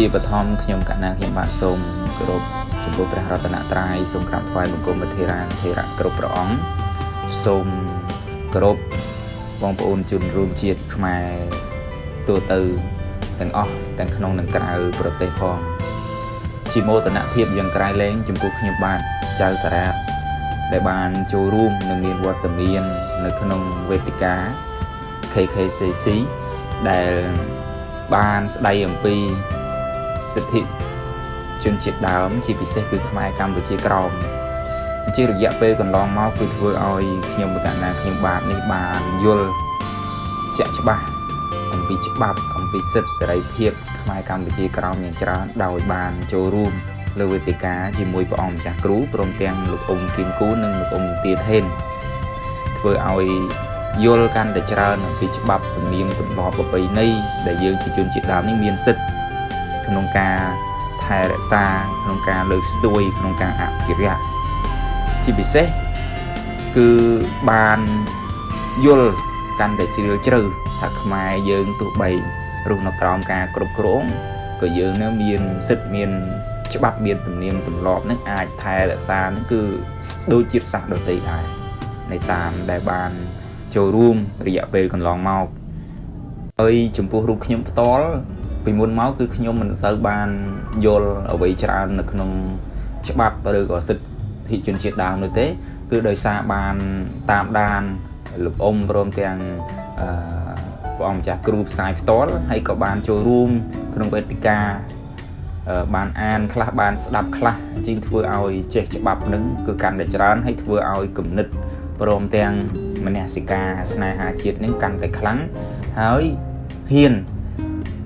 ជាបឋមខ្ញុំកណាខ្ញុំបាទសូមគោរពចំពោះព្រះរតនត្រ័យសូមក្រាបថ្វាយបង្គំព្រះធេរាធេរៈគ្រប់ព្រះអង្គសូមគោរពបងប្អូនជនរួមជាតិខ្មែរទូទៅទាំងអស់ទាំងក្នុងនិងក្រៅប្រទេសផងជាមោទនភាពយ៉ាងក្រៃលែងចំពោះខ្ញុំបាទចៅសារ៉ាដែលបានចូលរួមនិងមានវត្តមាននៅក្នុងវេទិកា KKCC ដែលបានស្ដីអំពី សិទ្ធិជនជាតិដើម ជាពិសេសគឺខ្មែរកម្ពុជាក្រោមជារយៈពេលកន្លងមកគឺធ្វើឲ្យខ្ញុំបកណាខ្ញុំបាទនេះបានយល់ជាក់ច្បាស់អំពីច្បាប់អំពីសិទ្ធិសេរីភាពខ្មែរកម្ពុជាក្រោមយ៉ាងច្រើនដោយបានចូលរួមលើវេទិកាជាមួយព្រះអង្គម្ចាស់គ្រូព្រមទាំងលោកអ៊ុំគីមគូនិងលោកអ៊ុំទាថេនធ្វើឲ្យយល់កាន់តែច្រើនអំពីច្បាប់ទំនៀមទម្លាប់ប្រពៃណីដែលយើងជាជនជាតិដើមនេះមានសិទ្ធិ ក្នុងការថែរក្សាក្នុងការលើកស្ទួយក្នុងការអភិរក្សជាពិសេសគឺបានយល់កាន់តែជ្រាលជ្រៅថាខ្មែរយើងទោះបីរស់នៅក្រោមការគ្រប់គ្រងក៏យើងនៅមានសិទ្ធិមាន ច្បាប់មានទំនៀមទម្លាប់នឹងអាចថែរក្សានឹងគឺដូចជាតិសាសន៍ដទៃដែរในតាមដែលបានចូលរួមរយៈពេលកន្លងមកហើយចំពោះរូបខ្ញុំផ្ទាល់ ពីមុនមកគឺខ្ញុំមិនសូវបានយល់អ្វីច្រើននៅក្នុងច្បាប់ឬក៏សិទ្ធិជនជាតិដើមនោះទេ គឺដោយសារបានតាមដានលោកអ៊ំព្រមទាំងអឺព្រះអង្គម្ចាស់គ្រូផ្សាយផ្ទាល់ហើយក៏បានចូលរួមក្នុងវេទិកាបានអានខ្លះបានស្ដាប់ខ្លះជាងធ្វើឲ្យចេះច្បាប់នឹងគឺកាន់តែច្រើនហើយធ្វើឲ្យគំនិតព្រមទាំងមនសិការស្នេហាជាតិនឹងកាន់តែខ្លាំងហើយហ៊ាន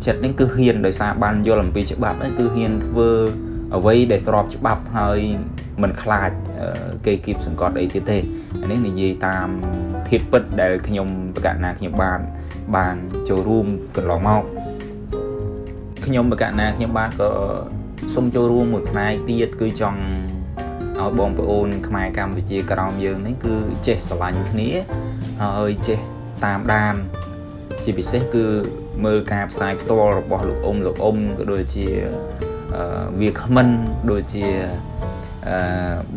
ចិត្តនេះគឺហ៊ានដោយសារបានយល់អំពីច្បាប់ហ្នឹងគឺហ៊ានធ្វើអ្វីដែលស្របច្បាប់ហើយមិនខ្លាចគេគៀបសង្កត់អីទៀតទេអានេះនិយាយតាមធៀបពិតដែលខ្ញុំប្រកាសណាខ្ញុំបានបានចូលរួមកន្លងមកខ្ញុំប្រកាសណាខ្ញុំបានក៏សូមចូលរួមមួយផ្នែកទៀតគឺចង់ឲ្យបងប្អូនខ្មែរកម្ពុជាក្រោមយើងនេះគឺចេះស្រឡាញ់គ្នាហើយចេះតាមដានជាពិសេសគឺ មើលការផ្សាយផ្ទាល់របស់លោកអ៊ុំលោកអ៊ុំក៏ដូចជាវាគ្មិនដូចជាអឺ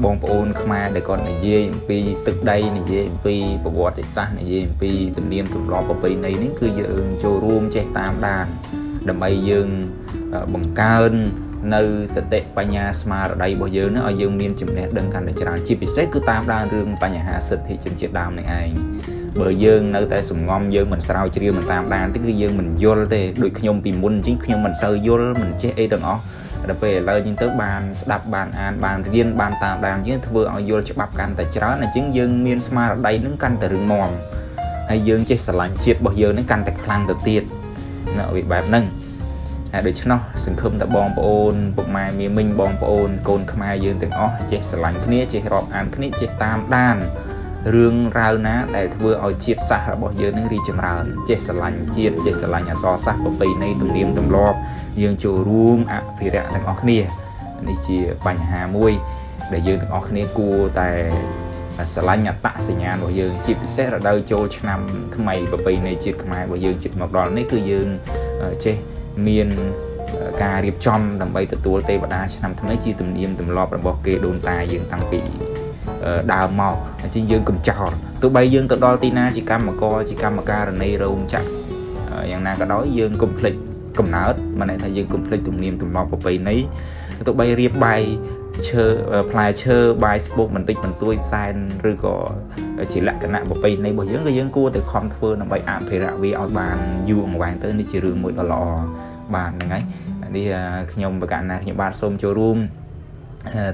បងប្អូនខ្មែរដែលគាត់និយាយអំពីទឹកដីនិយាយអំពីប្រវត្តិសាស្ត្រនិយាយអំពីទំនៀមទម្លាប់ប្រពៃណីនេះគឺយើងចូលរួមចេះតាមដានដើម្បីយើងបង្កើន នៅសតិបញ្ញាស្មារតីរបស់យើងនឹងឲ្យយើងមានចំណេះដឹងកាន់តែច្រើនជាពិសេសគឺតាមដានរឿងបញ្ហាសិទ្ធិជនជាតិដើមនេះឯងបើយើងនៅតែសំងំយើងមិនស្រាវជ្រាវមិនតាមដានទេគឺយើងមិនយល់ទេដូចខ្ញុំពីមុនអញ្ចឹងខ្ញុំមិនសូវយល់មិនចេះអីទាំងអស់ដល់ពេលឥឡូវអញ្ចឹងទៅបានស្ដាប់បានអានបានរៀនបានតាមដានយើងធ្វើឲ្យយល់ច្បាប់កាន់តែច្រើនអញ្ចឹងយើងមានស្មារតីនឹងកាន់តែរឹងមាំហើយយើងចេះស្រឡាញ់ជាតិរបស់យើងនឹងកាន់តែខ្លាំងទៅទៀតនៅវិបែបហ្នឹងហើយ ដូច្នោះសង្ឃឹមថាបងប្អូនពុកម៉ែមីមិញបងប្អូនកូនខ្មែរយើងទាំងអស់ចេះស្រឡាញ់គ្នាចេះរាប់អានគ្នាចេះតាមដានរឿងរ៉ាវណាដែលធ្វើឲ្យជាតិសាសន៍របស់យើងនឹងរីកចម្រើនចេះស្រឡាញ់ជាតិចេះស្រឡាញ់អក្សរសាស្ត្រប្រពៃណីទំនៀមទម្លាប់យើងចូលរួមអភិរក្សទាំងអស់គ្នានេះជាបញ្ហាមួយដែលយើងទាំងអស់គ្នាគួរតែស្រឡាញ់អត្តសញ្ញាណរបស់យើងជាពិសេសរដូវចូលឆ្នាំថ្មីប្រពៃណីជាតិខ្មែររបស់យើងជិតមកដល់នេះគឺយើងចេះ មានការរៀបចំដើម្បីទទួលទេវតាឆ្នាំថ្មីជាទំនៀមទម្លាប់របស់គេដូនតាយើងតាំងពីដើមមកអញ្ចឹងយើងកំចោលទោះបីយើងទៅដល់ទីណាជាកម្មករជាកម្មការនីរោងចក្រយ៉ាងណាក៏ដោយយើងកុំភ្លេចកំណើតមិនន័យថាយើងកុំភ្លេចទំនៀមទម្លាប់ប្រពៃណីទោះបីរៀបបាយឈើផ្លែឈើបាយស្ពុកបន្តិចបន្តួចសែនឬក៏ ជាលក្ខណៈប្រពៃណីរបស់យើងក៏យើងគួរតែខំធ្វើដើម្បីអភិរក្សវាឲ្យបានយូរអង្វែងទៅនេះជារឿងមួយដ៏ល្អបាទហ្នឹងហើយនេះខ្ញុំប្រកាសណាខ្ញុំបាទសូមចូលរួម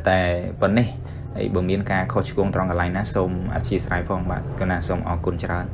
តែប៉ុណ្នេះហើយបើមានការខុសឆ្គងត្រង់កន្លែងណាសូមអធិស្ឋានផងបាទកណាសូមអរគុណច្រើន